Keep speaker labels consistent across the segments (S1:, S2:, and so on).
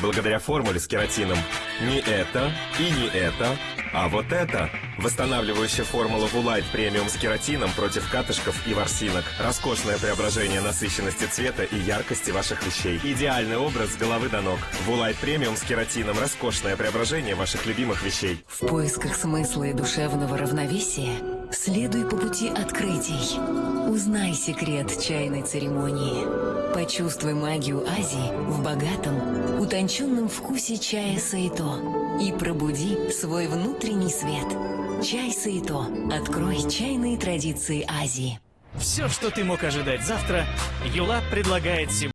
S1: благодаря формуле с кератином. Не это и не это, а вот это. Восстанавливающая формула Вулайт премиум с кератином против катышков и ворсинок. Роскошное преображение насыщенности цвета и яркости ваших вещей. Идеальный образ с головы до ног. Вулайт премиум с кератином. Роскошное преображение ваших любимых вещей.
S2: В поисках смысла и душевного равновесия следуй по пути открытий. Узнай секрет чайной церемонии. Почувствуй магию Азии в богатом, утонченном вкусе чая Саито и пробуди свой внутренний свет. Чай Саито. Открой чайные традиции Азии.
S3: Все, что ты мог ожидать завтра, Юла предлагает сегодня.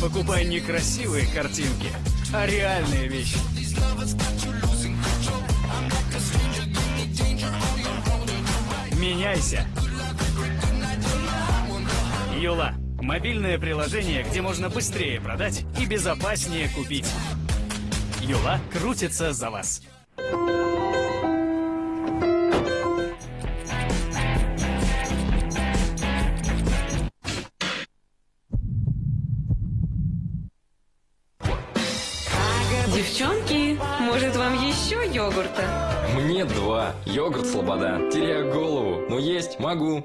S3: Покупай не красивые картинки, а реальные вещи. Меняйся. Юла. Мобильное приложение, где можно быстрее продать и безопаснее купить. Юла крутится за вас.
S4: Девчонки, может вам еще йогурта?
S5: Мне два. Йогурт Слобода. Теряю голову. Но есть могу.